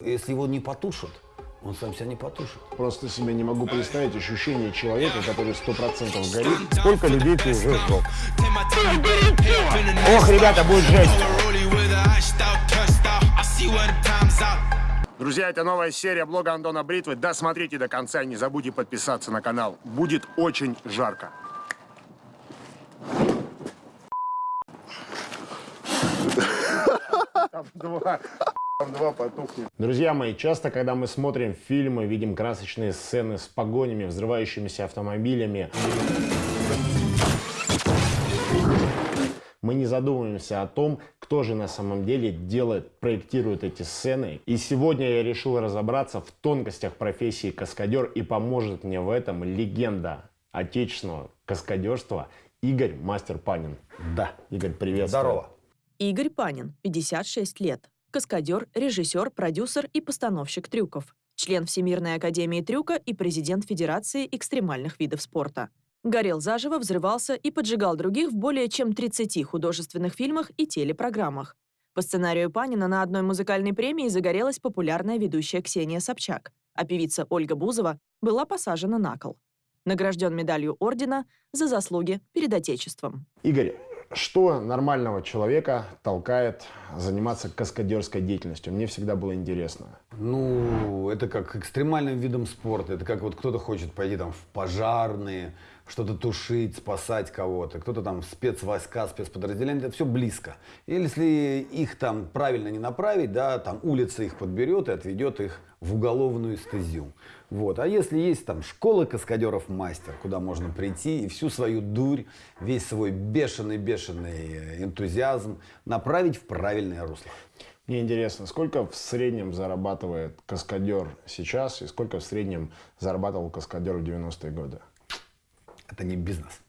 Если его не потушат, он сам себя не потушит. Просто себе не могу представить ощущение человека, который сто процентов горит. Сколько людей ты уже сжег? Ох, ребята, будет жесть. Друзья, это новая серия блога Антона Бритвы. Досмотрите до конца и не забудьте подписаться на канал. Будет очень жарко. Там два. Два потухнет. Друзья мои, часто, когда мы смотрим фильмы, видим красочные сцены с погонями, взрывающимися автомобилями, мы не задумываемся о том, кто же на самом деле делает, проектирует эти сцены. И сегодня я решил разобраться в тонкостях профессии каскадер и поможет мне в этом легенда отечественного каскадерства Игорь Мастер Панин. Да, Игорь, привет. Здорово. Игорь Панин, 56 лет. Каскадер, режиссер, продюсер и постановщик трюков. Член Всемирной академии трюка и президент Федерации экстремальных видов спорта. Горел заживо, взрывался и поджигал других в более чем 30 художественных фильмах и телепрограммах. По сценарию Панина на одной музыкальной премии загорелась популярная ведущая Ксения Собчак, а певица Ольга Бузова была посажена на кол. Награжден медалью ордена за заслуги перед Отечеством. Игорь, что нормального человека толкает заниматься каскадерской деятельностью? Мне всегда было интересно. Ну, это как экстремальным видом спорта. Это как вот кто-то хочет пойти там в пожарные, что-то тушить, спасать кого-то, кто-то там спецвойска, спецподразделения, это все близко. И если их там правильно не направить, да, там улица их подберет и отведет их в уголовную стезю. Вот. А если есть там школа каскадеров мастер, куда можно прийти и всю свою дурь, весь свой бешеный-бешеный энтузиазм направить в правильное русло. Мне интересно, сколько в среднем зарабатывает каскадер сейчас и сколько в среднем зарабатывал каскадер в 90-е годы? Это не бизнес.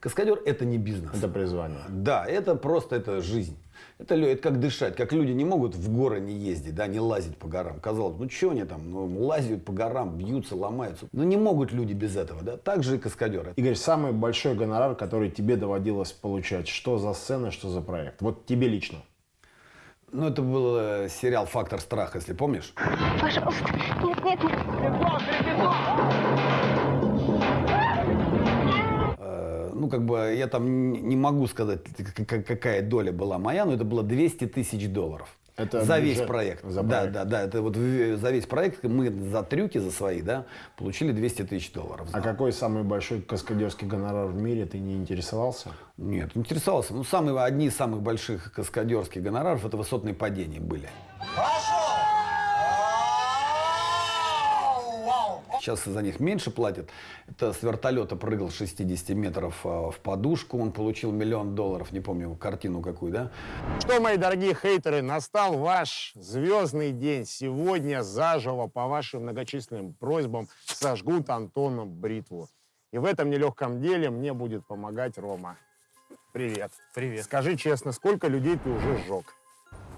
Каскадер это не бизнес. Это призвание. Да, это просто это жизнь. Это, это как дышать, как люди не могут в горы не ездить, да, не лазить по горам. Казалось, ну что они там, ну, лазят по горам, бьются, ломаются. Но не могут люди без этого, да. Так же и каскадеры. Игорь, самый большой гонорар, который тебе доводилось получать, что за сцена, что за проект? Вот тебе лично. Ну, это был э, сериал «Фактор страха», если помнишь. Пожалуйста, нет, нет, нет. Ну, как бы, я там не могу сказать, какая доля была моя, но это было 200 тысяч долларов. Это за весь проект. За проект. Да, да, да. Это вот за весь проект мы за трюки, за свои, да, получили 200 тысяч долларов. А какой самый большой каскадерский гонорар в мире, ты не интересовался? Нет, интересовался. Ну, самые, одни из самых больших каскадерских гонораров это высотные падения были. Сейчас за них меньше платят. Это с вертолета прыгал 60 метров а, в подушку. Он получил миллион долларов. Не помню картину какую, да? Что, мои дорогие хейтеры, настал ваш звездный день. Сегодня заживо по вашим многочисленным просьбам сожгут Антону бритву. И в этом нелегком деле мне будет помогать Рома. Привет. Привет. Скажи честно, сколько людей ты уже сжег?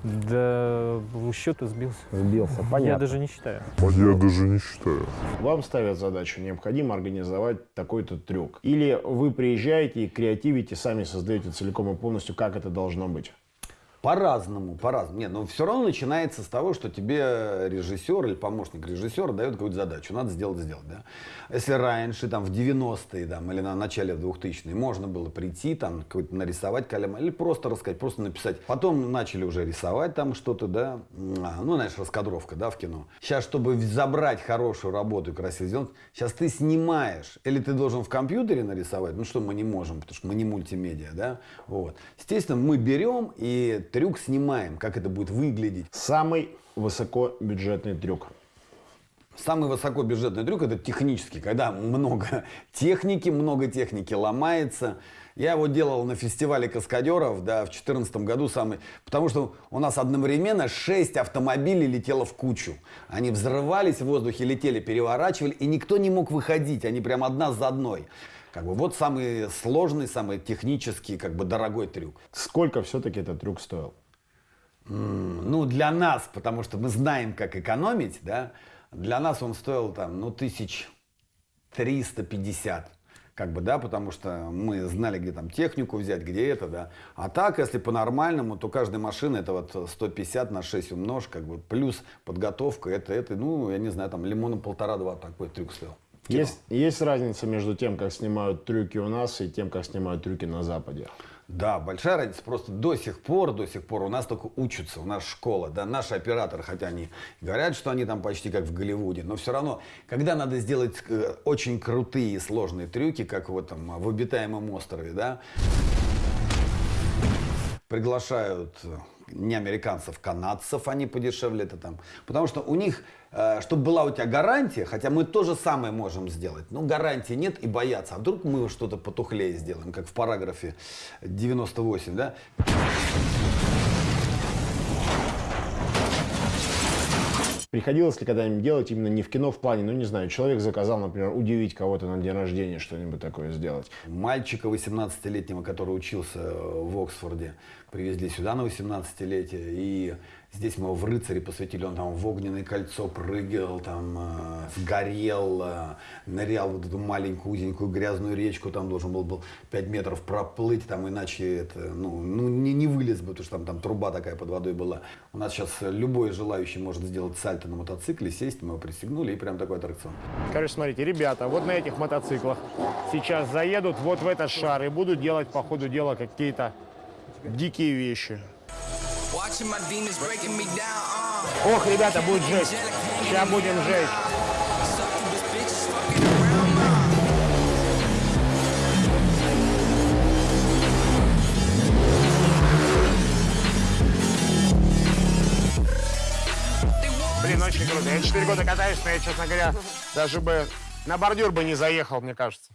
Да, счета сбился. Сбился, понятно. Я даже не считаю. Я даже не считаю. Вам ставят задачу, необходимо организовать такой-то трюк. Или вы приезжаете и креативите, сами создаете целиком и полностью, как это должно быть. По-разному, по-разному. Нет, но все равно начинается с того, что тебе режиссер или помощник режиссера дает какую-то задачу. Надо сделать, сделать, да. Если раньше, там, в 90-е, там, или на начале 2000-е, можно было прийти, там, какой-то нарисовать калям, или просто рассказать, просто написать. Потом начали уже рисовать там что-то, да. А, ну, знаешь, раскадровка, да, в кино. Сейчас, чтобы забрать хорошую работу и красиво сделать, сейчас ты снимаешь. Или ты должен в компьютере нарисовать, ну, что мы не можем, потому что мы не мультимедиа, да. Вот. Естественно, мы берем и трюк снимаем, как это будет выглядеть. Самый высокобюджетный трюк. Самый высокобюджетный трюк это технический, когда много техники, много техники ломается. Я его делал на фестивале каскадеров, да, в 2014 году самый, потому что у нас одновременно 6 автомобилей летело в кучу. Они взрывались в воздухе, летели, переворачивали, и никто не мог выходить, они прям одна за одной. Как бы вот самый сложный, самый технический, как бы дорогой трюк. Сколько все-таки этот трюк стоил? Ну, для нас, потому что мы знаем, как экономить, да, для нас он стоил там, ну, тысяч 350. как бы, да, потому что мы знали, где там технику взять, где это, да. А так, если по-нормальному, то каждая машина это вот 150 на 6 умножь, как бы, плюс подготовка, это, это, ну, я не знаю, там лимона полтора-два такой трюк стоил. Кино. Есть, есть разница между тем, как снимают трюки у нас и тем, как снимают трюки на Западе. Да, большая разница. Просто до сих пор, до сих пор у нас только учатся, у нас школа, да, наши операторы, хотя они говорят, что они там почти как в Голливуде, но все равно, когда надо сделать э, очень крутые и сложные трюки, как в этом, в обитаемом острове, да, приглашают э, не американцев, канадцев, они подешевле это там. Потому что у них, э, чтобы была у тебя гарантия, хотя мы то же самое можем сделать, но гарантии нет и боятся. А вдруг мы что-то потухлее сделаем, как в параграфе 98, да? Приходилось ли когда-нибудь делать именно не в кино, в плане, ну не знаю, человек заказал, например, удивить кого-то на день рождения, что-нибудь такое сделать? Мальчика 18-летнего, который учился в Оксфорде, привезли сюда на 18-летие, и здесь мы его в рыцаре посвятили, он там в огненное кольцо прыгал, там э, сгорел, э, нырял вот эту маленькую узенькую грязную речку, там должен был, был 5 метров проплыть, там иначе это, ну, ну не, не вылез бы, потому что там, там труба такая под водой была. У нас сейчас любой желающий может сделать сальто на мотоцикле, сесть, мы его пристегнули, и прям такой аттракцион. Короче, смотрите, ребята, вот на этих мотоциклах сейчас заедут вот в этот шар и будут делать по ходу дела какие-то дикие вещи. Ох, ребята, будет жесть. Сейчас будем жесть. Uh. Блин, очень круто. Я 4 года катаюсь, но я, честно говоря, даже бы на бордюр бы не заехал, мне кажется.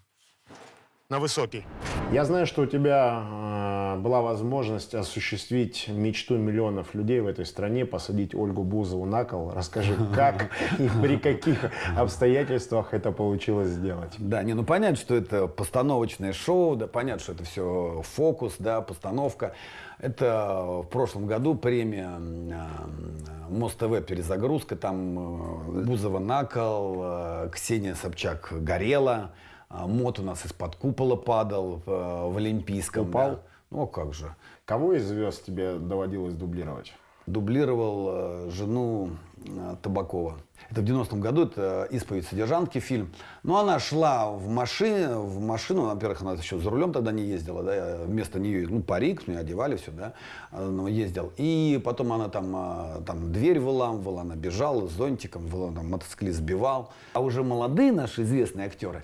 На высокий. Я знаю, что у тебя э, была возможность осуществить мечту миллионов людей в этой стране, посадить Ольгу Бузову на кол. Расскажи, как и при каких обстоятельствах это получилось сделать? Да, не, ну понятно, что это постановочное шоу, да, понятно, что это все фокус, да, постановка. Это в прошлом году премия э, Мост-ТВ перезагрузка, там э, Бузова накол, э, Ксения Собчак горела, Мот у нас из-под купола падал в, в Олимпийском. Упал? да. Ну, а как же. Кого из звезд тебе доводилось дублировать? дублировал э, жену э, Табакова. Это в 90-м году, это «Исповедь содержанки» фильм. Но она шла в машине, в машину, во-первых, она еще за рулем тогда не ездила, да, вместо нее, ну, парик, мне одевали все, да, она ездил. И потом она там, э, там дверь выламывала, она бежала с зонтиком, там, мотоциклист сбивал. А уже молодые наши известные актеры,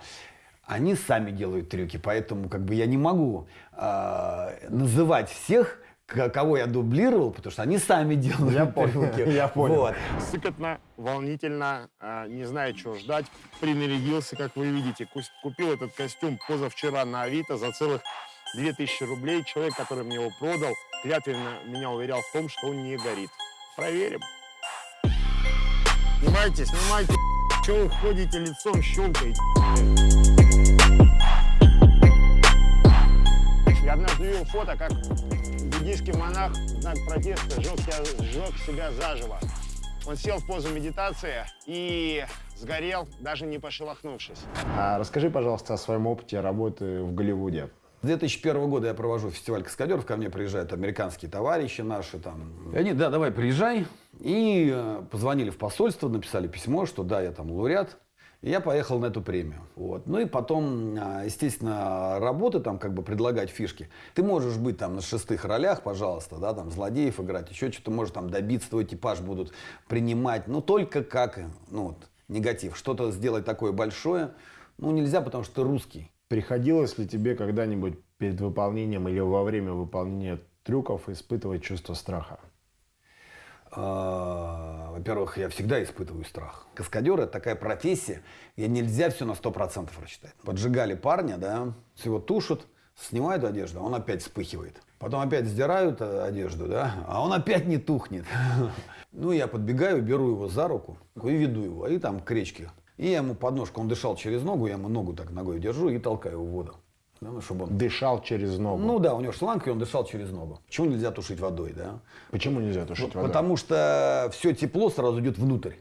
они сами делают трюки, поэтому как бы я не могу э, называть всех, кого я дублировал, потому что они сами делают Я понял, трюки. я понял. Вот. Сыкотно, волнительно, а, не знаю, чего ждать. Принарядился, как вы видите. Купил этот костюм позавчера на Авито за целых 2000 рублей. Человек, который мне его продал, клятвенно меня уверял в том, что он не горит. Проверим. Снимайте, снимайте. Чего вы ходите лицом щелкаете? Фото, как буддийский монах в знак протеста сжег себя, сжег себя заживо. Он сел в позу медитации и сгорел, даже не пошелохнувшись. А расскажи, пожалуйста, о своем опыте работы в Голливуде. С 2001 года я провожу фестиваль каскадеров, ко мне приезжают американские товарищи наши там. И они, да, давай, приезжай. И э, позвонили в посольство, написали письмо, что да, я там лауреат. Я поехал на эту премию. Вот. Ну и потом, а, естественно, работы там, как бы предлагать фишки. Ты можешь быть там на шестых ролях, пожалуйста, да, там злодеев играть, еще что-то можешь там добиться, твой типаж будут принимать, но только как, ну вот, негатив. Что-то сделать такое большое, ну нельзя, потому что ты русский. Приходилось ли тебе когда-нибудь перед выполнением или во время выполнения трюков испытывать чувство страха? А, Во-первых, я всегда испытываю страх. Каскадер – это такая профессия, где нельзя все на 100% рассчитать. Поджигали парня, да, его тушат, снимают одежду, а он опять вспыхивает. Потом опять сдирают э, одежду, да, а он опять не тухнет. Ну, я подбегаю, беру его за руку и веду его, и там к речке. И я ему подножку, он дышал через ногу, я ему ногу так ногой держу и толкаю в воду. Да, ну, чтобы он... Дышал через ногу. Ну да, у него шланг, и он дышал через ногу. Почему нельзя тушить водой, да? Почему нельзя тушить водой? Потому что все тепло сразу идет внутрь.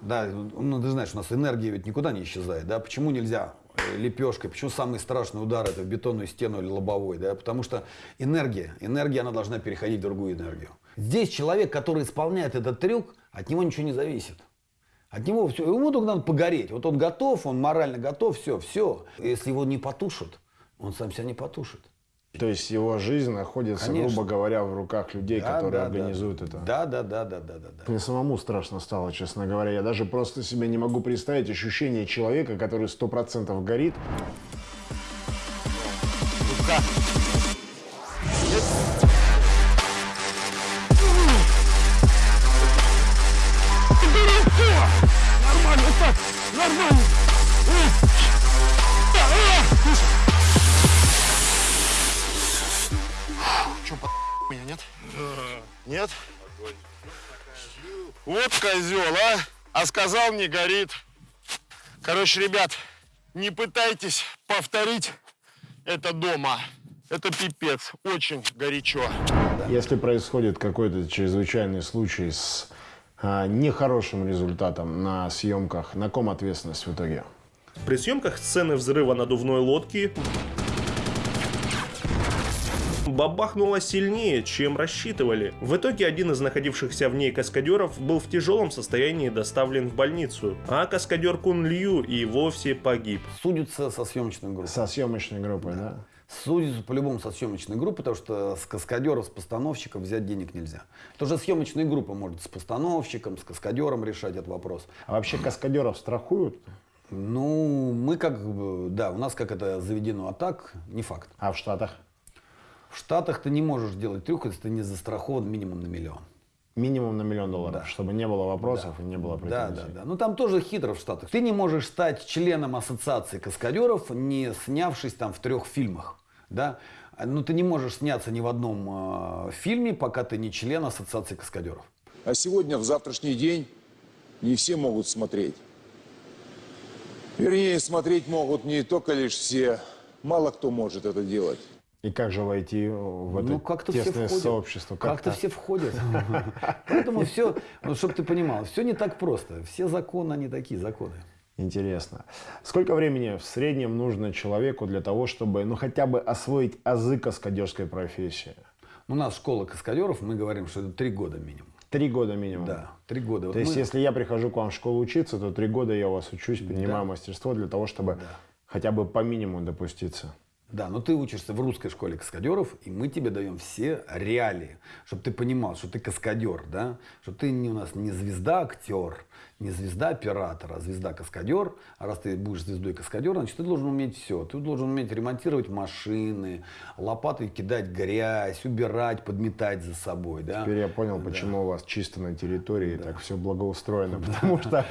Да, ну ты знаешь, у нас энергия ведь никуда не исчезает, да? Почему нельзя э, лепешкой. Почему самый страшный удар это в бетонную стену или лобовой, да? Потому что энергия, энергия, она должна переходить в другую энергию. Здесь человек, который исполняет этот трюк, от него ничего не зависит. От него все, ему только надо погореть. Вот он готов, он морально готов, все, все. Если его не потушат, он сам себя не потушит. То есть его жизнь находится, Конечно. грубо говоря, в руках людей, Да, которые да, организуют да. это. Да, да, да, да, да, да, да. Мне самому страшно стало, честно говоря. Я даже просто себе не могу представить ощущение человека, который сто процентов горит. Меня нет? Нет? Вот козел, а? А сказал, не горит. Короче, ребят, не пытайтесь повторить это дома. Это пипец. Очень горячо. Если происходит какой-то чрезвычайный случай с нехорошим результатом на съемках, на ком ответственность в итоге? При съемках сцены взрыва надувной лодки бабахнуло сильнее, чем рассчитывали. В итоге один из находившихся в ней каскадеров был в тяжелом состоянии доставлен в больницу, а каскадер Кун Лью и вовсе погиб. Судятся со съемочной группой. Со съемочной группой, да? Судятся по-любому со съемочной группой, потому что с каскадеров, с постановщиков взять денег нельзя. Это уже съемочная группа может с постановщиком, с каскадером решать этот вопрос. А вообще каскадеров страхуют? Ну, мы как бы, да, у нас как это заведено, а так не факт. А в Штатах? В Штатах ты не можешь делать трюк, если ты не застрахован минимум на миллион. Минимум на миллион долларов, Да. чтобы не было вопросов и не было Да, претензий. да, да. Ну там тоже хитро в Штатах. Ты не можешь стать членом ассоциации каскадеров, не снявшись там в трех фильмах. Да? Ну ты не можешь сняться ни в одном э, фильме, пока ты не член ассоциации каскадеров. А сегодня, в завтрашний день, не все могут смотреть. Вернее, смотреть могут не только лишь все. Мало кто может это делать. И как же войти в это ну все тесное входят. сообщество? Как-то все входят. Поэтому все, ну, чтобы ты понимал, все не так просто. Все законы, они такие законы. Интересно. Сколько времени в среднем нужно человеку для того, чтобы ну хотя бы освоить азы каскадерской профессии? У нас школа каскадеров, мы говорим, что это три года минимум. Три года минимум. Да, три года. Вот То есть, мы- если я прихожу к вам в школу учиться, то три года я у вас учусь, принимаю мастерство для того, чтобы хотя бы по минимуму допуститься. Да, но ты учишься в русской школе каскадеров, и мы тебе даем все реалии, чтобы ты понимал, что ты каскадер, да, что ты не, у нас не звезда-актер, не звезда-оператор, а звезда-каскадер. А раз ты будешь звездой каскадера, значит, ты должен уметь все. Ты должен уметь ремонтировать машины, лопатой кидать грязь, убирать, подметать за собой, да. Теперь я понял, почему у вас чисто на территории так все благоустроено. Потому что,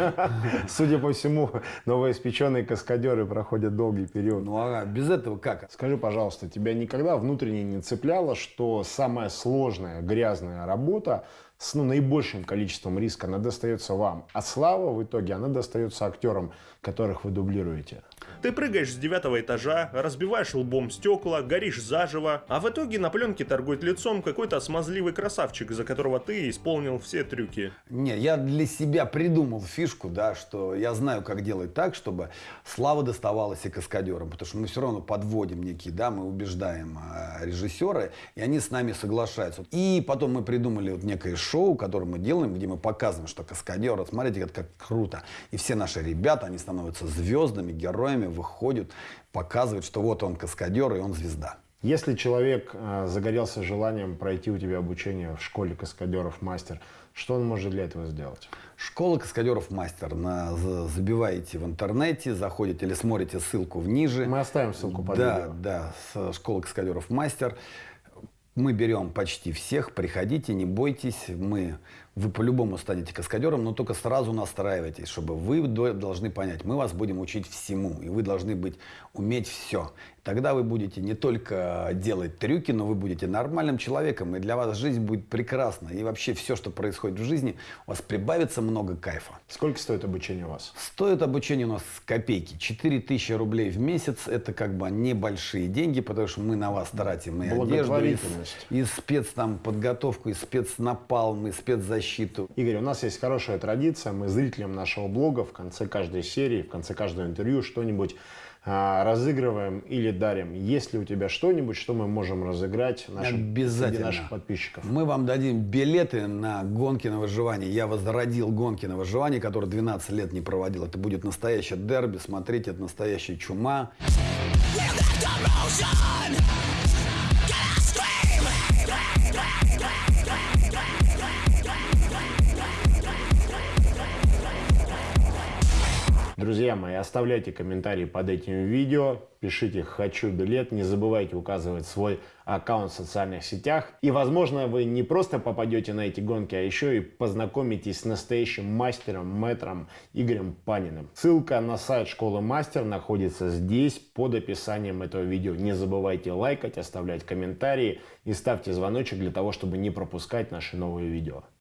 судя по всему, новоиспеченные каскадеры проходят долгий период. Ну а без этого как? Скажи, пожалуйста, тебя никогда внутренне не цепляло, что самая сложная, грязная работа с ну, наибольшим количеством риска, она достается вам, а слава в итоге, она достается актерам, которых вы дублируете? Ты прыгаешь с девятого этажа, разбиваешь лбом стекла, горишь заживо, а в итоге на пленке торгует лицом какой-то смазливый красавчик, за которого ты исполнил все трюки. Не, я для себя придумал фишку, да, что я знаю, как делать так, чтобы слава доставалась и каскадерам, потому что мы все равно подводим некие, да, мы убеждаем э, режиссеры, и они с нами соглашаются. И потом мы придумали вот некое шоу, которое мы делаем, где мы показываем, что каскадеры, смотрите, как, как круто. И все наши ребята, они становятся звездами, героями, выходят, показывают, что вот он каскадер и он звезда. Если человек э, загорелся желанием пройти у тебя обучение в школе каскадеров мастер, что он может для этого сделать? Школа каскадеров мастер. На, за- забиваете в интернете, заходите или смотрите ссылку в ниже. Мы оставим ссылку под да, видео. Да, с школы каскадеров мастер. Мы берем почти всех, приходите, не бойтесь, мы, вы по-любому станете каскадером, но только сразу настраивайтесь, чтобы вы до- должны понять, мы вас будем учить всему, и вы должны быть, уметь все. Тогда вы будете не только делать трюки, но вы будете нормальным человеком, и для вас жизнь будет прекрасна. И вообще все, что происходит в жизни, у вас прибавится много кайфа. Сколько стоит обучение у вас? Стоит обучение у нас копейки. 4000 рублей в месяц – это как бы небольшие деньги, потому что мы на вас тратим и одежду, и, и спец там подготовку, и спецнапалм, и спецзащиту. Игорь, у нас есть хорошая традиция. Мы зрителям нашего блога в конце каждой серии, в конце каждого интервью что-нибудь а, разыгрываем или дарим. Есть ли у тебя что-нибудь, что мы можем разыграть нашим, Обязательно. наших подписчиков? Мы вам дадим билеты на гонки на выживание. Я возродил гонки на выживание, которые 12 лет не проводил. Это будет настоящее дерби. Смотрите, это настоящая чума. Друзья мои, оставляйте комментарии под этим видео, пишите «хочу билет», не забывайте указывать свой аккаунт в социальных сетях. И, возможно, вы не просто попадете на эти гонки, а еще и познакомитесь с настоящим мастером, мэтром Игорем Паниным. Ссылка на сайт Школы Мастер находится здесь, под описанием этого видео. Не забывайте лайкать, оставлять комментарии и ставьте звоночек для того, чтобы не пропускать наши новые видео.